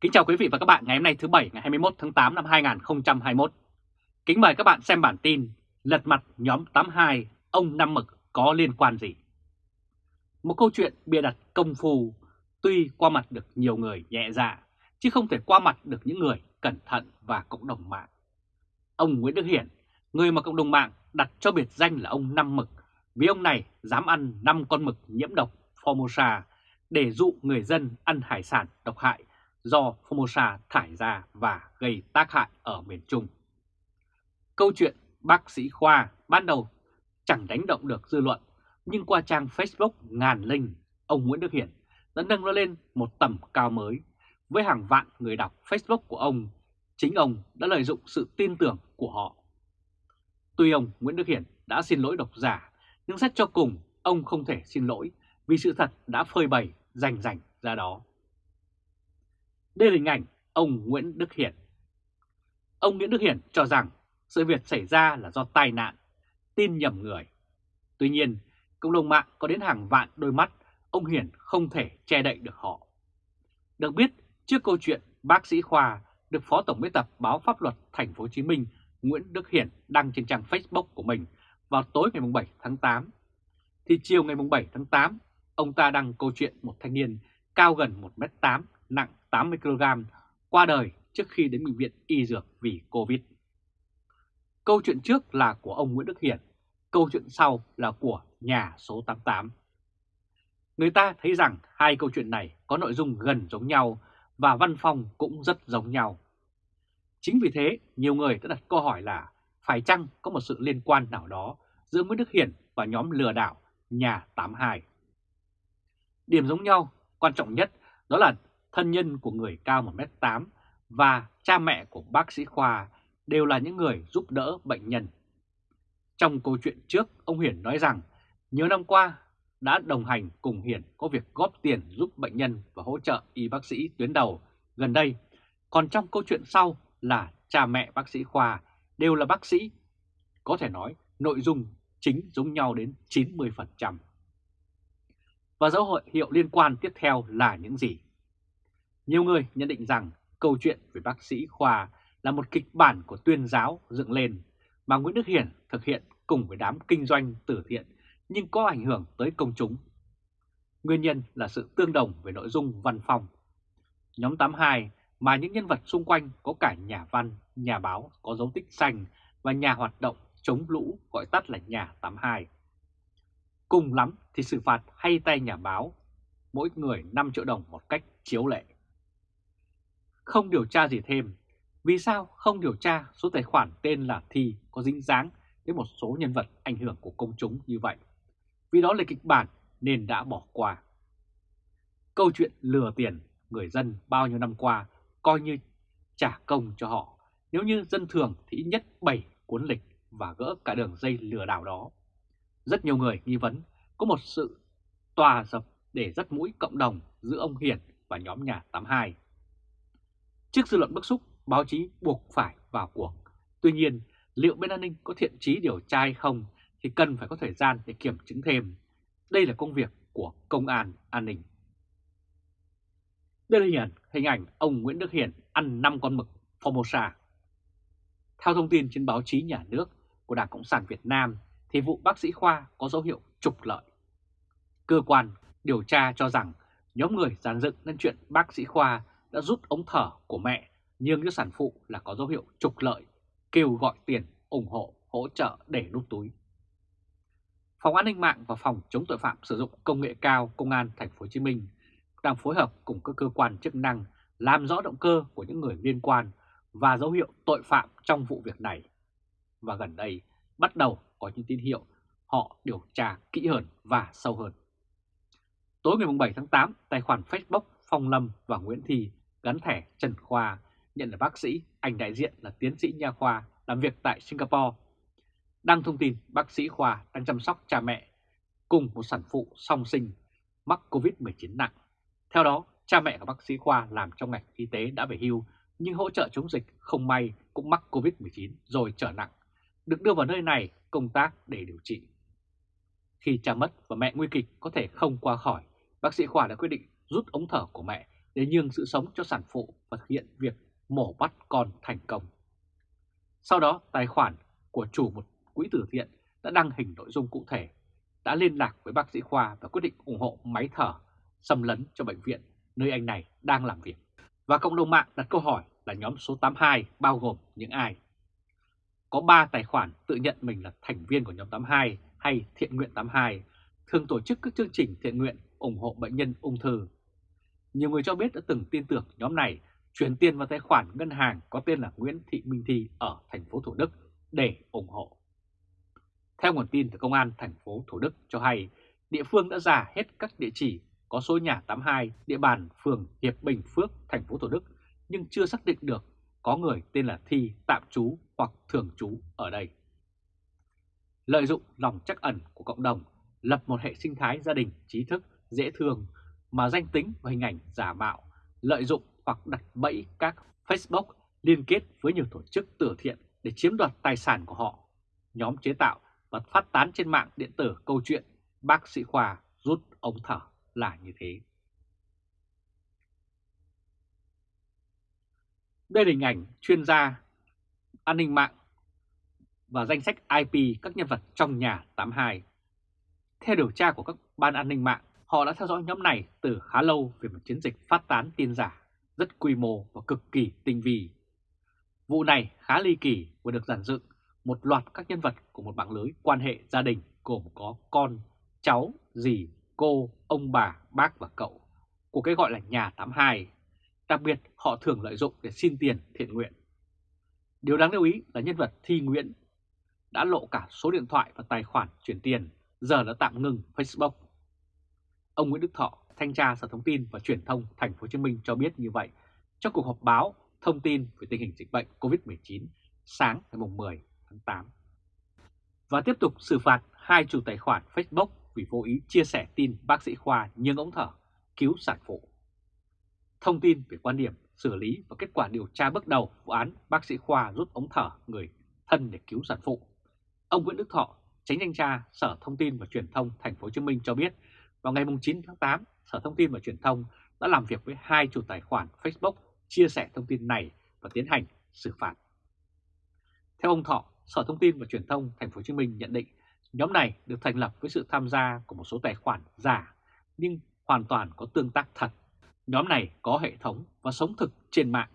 Kính chào quý vị và các bạn ngày hôm nay thứ Bảy ngày 21 tháng 8 năm 2021. Kính mời các bạn xem bản tin Lật mặt nhóm 82, ông Năm Mực có liên quan gì? Một câu chuyện bịa đặt công phu, tuy qua mặt được nhiều người nhẹ dạ, chứ không thể qua mặt được những người cẩn thận và cộng đồng mạng. Ông Nguyễn Đức Hiển, người mà cộng đồng mạng đặt cho biệt danh là ông Năm Mực, vì ông này dám ăn 5 con mực nhiễm độc Formosa để dụ người dân ăn hải sản độc hại do Formosa thải ra và gây tác hại ở miền Trung. Câu chuyện bác sĩ Khoa ban đầu chẳng đánh động được dư luận, nhưng qua trang Facebook ngàn linh, ông Nguyễn Đức Hiển đã nâng nó lên một tầm cao mới. Với hàng vạn người đọc Facebook của ông, chính ông đã lợi dụng sự tin tưởng của họ. Tuy ông Nguyễn Đức Hiển đã xin lỗi độc giả, nhưng xét cho cùng ông không thể xin lỗi vì sự thật đã phơi bày rành rành ra đó. Đây là hình ảnh ông Nguyễn Đức Hiển. Ông Nguyễn Đức Hiển cho rằng sự việc xảy ra là do tai nạn, tin nhầm người. Tuy nhiên, cộng đồng mạng có đến hàng vạn đôi mắt, ông Hiển không thể che đậy được họ. Được biết, trước câu chuyện bác sĩ Khoa được Phó Tổng biên tập báo Pháp luật Thành phố Hồ Chí Minh Nguyễn Đức Hiển đăng trên trang Facebook của mình vào tối ngày 7 tháng 8, thì chiều ngày 7 tháng 8, ông ta đăng câu chuyện một thanh niên cao gần 1m8, nặng 80kg qua đời trước khi đến bệnh viện y dược vì Covid. Câu chuyện trước là của ông Nguyễn Đức Hiển, câu chuyện sau là của nhà số 88. Người ta thấy rằng hai câu chuyện này có nội dung gần giống nhau và văn phong cũng rất giống nhau. Chính vì thế, nhiều người đã đặt câu hỏi là phải chăng có một sự liên quan nào đó giữa Nguyễn Đức Hiển và nhóm lừa đảo nhà 82. Điểm giống nhau, quan trọng nhất đó là thân nhân của người cao 1m8 và cha mẹ của bác sĩ Khoa đều là những người giúp đỡ bệnh nhân. Trong câu chuyện trước, ông Hiển nói rằng nhiều năm qua đã đồng hành cùng Hiển có việc góp tiền giúp bệnh nhân và hỗ trợ y bác sĩ tuyến đầu gần đây. Còn trong câu chuyện sau là cha mẹ bác sĩ Khoa đều là bác sĩ. Có thể nói nội dung chính giống nhau đến 90%. Và dấu hiệu liên quan tiếp theo là những gì? Nhiều người nhận định rằng câu chuyện về bác sĩ Khoa là một kịch bản của tuyên giáo dựng lên mà Nguyễn Đức Hiển thực hiện cùng với đám kinh doanh từ thiện nhưng có ảnh hưởng tới công chúng. Nguyên nhân là sự tương đồng về nội dung văn phòng. Nhóm 82 mà những nhân vật xung quanh có cả nhà văn, nhà báo có dấu tích xanh và nhà hoạt động chống lũ gọi tắt là nhà 82. Cùng lắm thì xử phạt hay tay nhà báo, mỗi người 5 triệu đồng một cách chiếu lệ. Không điều tra gì thêm, vì sao không điều tra số tài khoản tên là Thi có dính dáng đến một số nhân vật ảnh hưởng của công chúng như vậy? Vì đó là kịch bản nên đã bỏ qua. Câu chuyện lừa tiền người dân bao nhiêu năm qua coi như trả công cho họ. Nếu như dân thường thì ít nhất 7 cuốn lịch và gỡ cả đường dây lừa đảo đó. Rất nhiều người nghi vấn có một sự tòa dập để dắt mũi cộng đồng giữa ông Hiển và nhóm nhà 82. Trước dư luận bức xúc, báo chí buộc phải vào cuộc. Tuy nhiên, liệu bên an ninh có thiện trí điều tra hay không thì cần phải có thời gian để kiểm chứng thêm. Đây là công việc của công an an ninh. Đây là hình ảnh, hình ảnh ông Nguyễn Đức Hiển ăn 5 con mực Formosa. Theo thông tin trên báo chí nhà nước của Đảng Cộng sản Việt Nam thì vụ bác sĩ Khoa có dấu hiệu trục lợi. Cơ quan điều tra cho rằng nhóm người giàn dựng nên chuyện bác sĩ Khoa đã rút ống thở của mẹ nhưng cho sản phụ là có dấu hiệu trục lợi, kêu gọi tiền, ủng hộ, hỗ trợ để nút túi. Phòng an ninh mạng và phòng chống tội phạm sử dụng công nghệ cao Công an Thành phố Hồ Chí Minh đang phối hợp cùng các cơ quan chức năng làm rõ động cơ của những người liên quan và dấu hiệu tội phạm trong vụ việc này. Và gần đây bắt đầu có những tín hiệu họ điều tra kỹ hơn và sâu hơn. Tối ngày 7 tháng 8, tài khoản Facebook Phong Lâm và Nguyễn Thị gắn thẻ Trần Khoa nhận là bác sĩ, ảnh đại diện là tiến sĩ nha khoa làm việc tại Singapore. Đăng thông tin bác sĩ Khoa đang chăm sóc cha mẹ cùng một sản phụ song sinh mắc Covid-19 nặng. Theo đó, cha mẹ của bác sĩ Khoa làm trong ngành y tế đã về hưu nhưng hỗ trợ chống dịch không may cũng mắc Covid-19 rồi trở nặng, được đưa vào nơi này công tác để điều trị. Khi cha mất và mẹ nguy kịch có thể không qua khỏi, bác sĩ Khoa đã quyết định rút ống thở của mẹ để nhường sự sống cho sản phụ và thực hiện việc mổ bắt con thành công. Sau đó, tài khoản của chủ một quỹ từ thiện đã đăng hình nội dung cụ thể, đã liên lạc với bác sĩ Khoa và quyết định ủng hộ máy thở xâm lấn cho bệnh viện nơi anh này đang làm việc. Và cộng đồng mạng đặt câu hỏi là nhóm số 82 bao gồm những ai? Có 3 tài khoản tự nhận mình là thành viên của nhóm 82 hay thiện nguyện 82, thường tổ chức các chương trình thiện nguyện ủng hộ bệnh nhân ung thư. Nhiều người cho biết đã từng tin tưởng nhóm này chuyển tiền vào tài khoản ngân hàng có tên là Nguyễn Thị Minh Thi ở thành phố Thủ Đức để ủng hộ. Theo nguồn tin từ Công an thành phố Thủ Đức cho hay, địa phương đã giả hết các địa chỉ có số nhà 82 địa bàn phường Hiệp Bình Phước, thành phố Thủ Đức nhưng chưa xác định được có người tên là Thi tạm trú hoặc thường trú ở đây. Lợi dụng lòng chắc ẩn của cộng đồng, lập một hệ sinh thái gia đình trí thức, dễ thương mà danh tính và hình ảnh giả mạo, lợi dụng hoặc đặt bẫy các Facebook liên kết với nhiều tổ chức từ thiện để chiếm đoạt tài sản của họ. Nhóm chế tạo và phát tán trên mạng điện tử câu chuyện bác sĩ Khoa rút ống thở là như thế. Đây là hình ảnh chuyên gia an ninh mạng và danh sách IP các nhân vật trong nhà 82. Theo điều tra của các ban an ninh mạng, họ đã theo dõi nhóm này từ khá lâu về một chiến dịch phát tán tin giả rất quy mô và cực kỳ tinh vi. Vụ này khá ly kỳ và được giản dựng một loạt các nhân vật của một mạng lưới quan hệ gia đình gồm có con, cháu, dì, cô, ông bà, bác và cậu của cái gọi là nhà 82. Đặc biệt họ thường lợi dụng để xin tiền thiện nguyện. Điều đáng lưu ý là nhân vật Thi Nguyễn đã lộ cả số điện thoại và tài khoản chuyển tiền, giờ đã tạm ngừng Facebook. Ông Nguyễn Đức Thọ, thanh tra Sở Thông tin và Truyền thông Thành phố Hồ Chí Minh cho biết như vậy trong cuộc họp báo thông tin về tình hình dịch bệnh COVID-19 sáng ngày 10 tháng 8. Và tiếp tục xử phạt hai chủ tài khoản Facebook vì vô ý chia sẻ tin bác sĩ Khoa nhưng ống thở cứu sản phụ. Thông tin về quan điểm xử lý và kết quả điều tra bước đầu vụ án bác sĩ Khoa rút ống thở người thân để cứu sản phụ. Ông Nguyễn Đức Thọ, tránh thanh tra Sở Thông tin và Truyền thông Thành phố Hồ Chí Minh cho biết, vào ngày 9 tháng 8, Sở Thông tin và Truyền thông đã làm việc với hai chủ tài khoản Facebook chia sẻ thông tin này và tiến hành xử phạt. Theo ông Thọ, Sở Thông tin và Truyền thông Thành phố Hồ Chí Minh nhận định nhóm này được thành lập với sự tham gia của một số tài khoản giả nhưng hoàn toàn có tương tác thật. Nhóm này có hệ thống và sống thực trên mạng.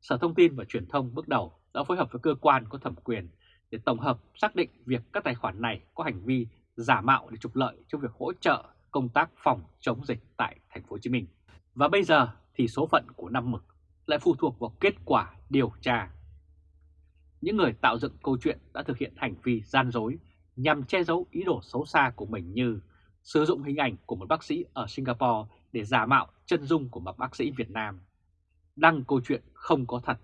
Sở Thông tin và Truyền thông bước đầu đã phối hợp với cơ quan có thẩm quyền để tổng hợp xác định việc các tài khoản này có hành vi giả mạo để trục lợi trong việc hỗ trợ công tác phòng chống dịch tại thành phố Hồ Chí Minh. Và bây giờ thì số phận của năm mực lại phụ thuộc vào kết quả điều tra. Những người tạo dựng câu chuyện đã thực hiện hành vi gian dối nhằm che giấu ý đồ xấu xa của mình như sử dụng hình ảnh của một bác sĩ ở Singapore để giả mạo chân dung của một bác sĩ Việt Nam, đăng câu chuyện không có thật,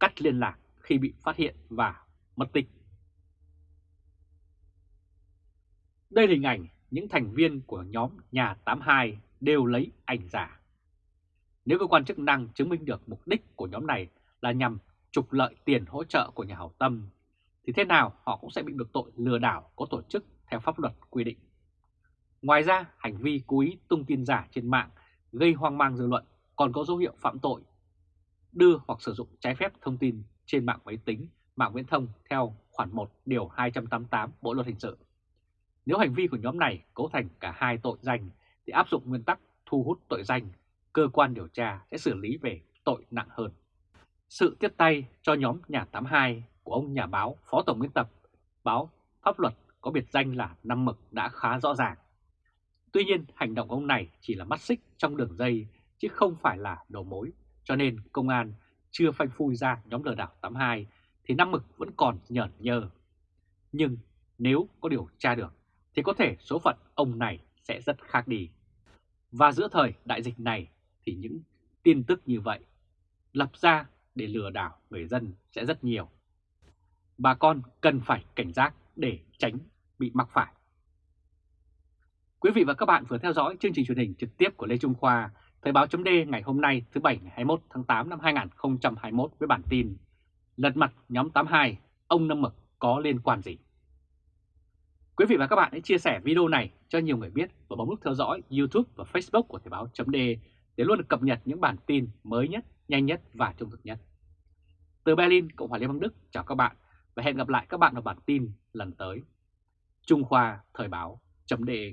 cắt liên lạc khi bị phát hiện và mất tích. Đây là hình ảnh những thành viên của nhóm nhà 82 đều lấy ảnh giả. Nếu cơ quan chức năng chứng minh được mục đích của nhóm này là nhằm trục lợi tiền hỗ trợ của nhà hảo tâm, thì thế nào họ cũng sẽ bị được tội lừa đảo có tổ chức theo pháp luật quy định. Ngoài ra, hành vi cố ý tung tin giả trên mạng gây hoang mang dư luận còn có dấu hiệu phạm tội đưa hoặc sử dụng trái phép thông tin trên mạng máy tính, mạng viễn thông theo khoản 1 điều 288 Bộ luật hình sự. Nếu hành vi của nhóm này cấu thành cả hai tội danh thì áp dụng nguyên tắc thu hút tội danh, cơ quan điều tra sẽ xử lý về tội nặng hơn. Sự tiếp tay cho nhóm nhà 82 của ông nhà báo Phó Tổng biên tập báo Pháp luật có biệt danh là Năm Mực đã khá rõ ràng. Tuy nhiên hành động ông này chỉ là mắt xích trong đường dây chứ không phải là đầu mối, cho nên công an chưa phanh phui ra nhóm lừa đảo 82 thì Năm Mực vẫn còn nhởn nhơ. Nhưng nếu có điều tra được thì có thể số phận ông này sẽ rất khác đi. Và giữa thời đại dịch này thì những tin tức như vậy lập ra để lừa đảo người dân sẽ rất nhiều. Bà con cần phải cảnh giác để tránh bị mắc phải. Quý vị và các bạn vừa theo dõi chương trình truyền hình trực tiếp của Lê Trung Khoa, Thời báo chấm ngày hôm nay thứ Bảy ngày 21 tháng 8 năm 2021 với bản tin Lật mặt nhóm 82, ông Năm Mực có liên quan gì? Quý vị và các bạn hãy chia sẻ video này cho nhiều người biết và bấm nút theo dõi YouTube và Facebook của Thời Báo .de để để luôn được cập nhật những bản tin mới nhất, nhanh nhất và trung thực nhất. Từ Berlin, Cộng hòa Liên bang Đức, chào các bạn và hẹn gặp lại các bạn ở bản tin lần tới. Trung Khoa Thời báo.de